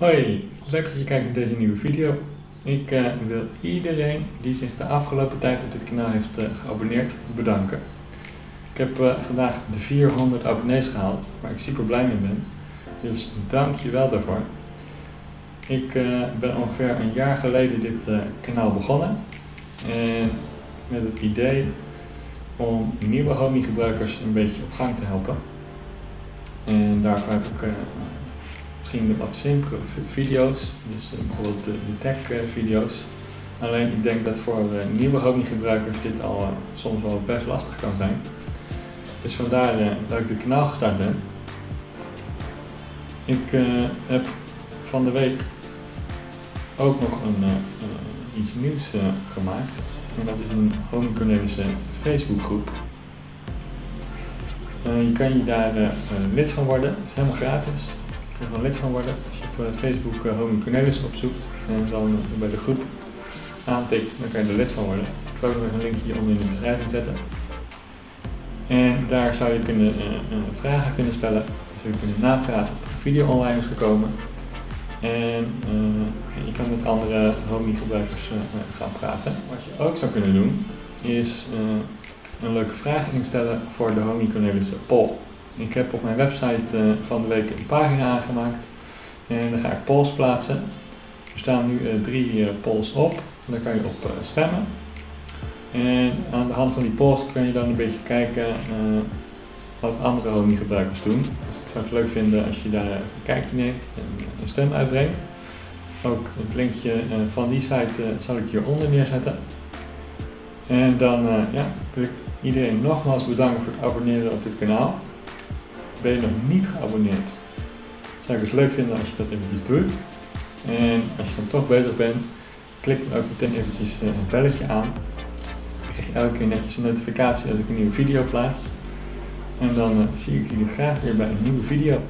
Hoi, leuk dat je kijkt naar deze nieuwe video. Ik uh, wil iedereen die zich de afgelopen tijd op dit kanaal heeft uh, geabonneerd bedanken. Ik heb uh, vandaag de 400 abonnees gehaald, waar ik super blij mee ben. Dus dank je wel daarvoor. Ik ben ongeveer een jaar geleden dit kanaal begonnen. En met het idee om nieuwe Homey gebruikers een beetje op gang te helpen. En daarvoor heb ik misschien wat simpele video's, dus eh, bijvoorbeeld de, de tech eh, video's. Alleen ik denk dat voor eh, nieuwe Homey gebruikers dit al soms wel best lastig kan zijn. Dus vandaar dat ik dit kanaal gestart ben. Ik heb van de week ook nog een, iets nieuws gemaakt. En dat is een Homey Cornelische Facebookgroep. je kan je daar lid van worden, dat is helemaal gratis er gewoon lid van worden. Als je op eh, Facebook uh, Homie Cornelis opzoekt en dan bij de groep aantikt, dan kan je er lid van worden. Ik zal ook nog een linkje hieronder in de beschrijving zetten. En daar zou je kunnen, vragen kunnen stellen, zou je kunnen napraten of er video online is gekomen. En je kan met andere Homie gebruikers gaan praten. Wat je ook zou kunnen doen, is een leuke vraag instellen voor de Homie Cornelis poll. Ik heb op mijn website uh, van de week een pagina aangemaakt en dan ga ik polls plaatsen. Er staan nu uh, drie uh, polls op, daar kan je op stemmen. En aan de hand van die polls kun je dan een beetje kijken wat andere Homey-gebruikers doen. Dus ik zou het leuk vinden als je daar een kijkje neemt en een stem uitbrengt. Ook het linkje van die site zal ik hieronder neerzetten. En dan ja, wil ik iedereen nogmaals bedanken voor het abonneren op dit kanaal. Ben je nog niet geabonneerd? Zou ik het leuk vinden als je dat eventjes doet. En als je dan toch bezig bent, klik dan ook meteen eventjes een eh, belletje aan. Dan krijg je elke keer netjes een notificatie als ik een nieuwe video plaats. En dan uh, zie ik jullie graag weer bij een nieuwe video.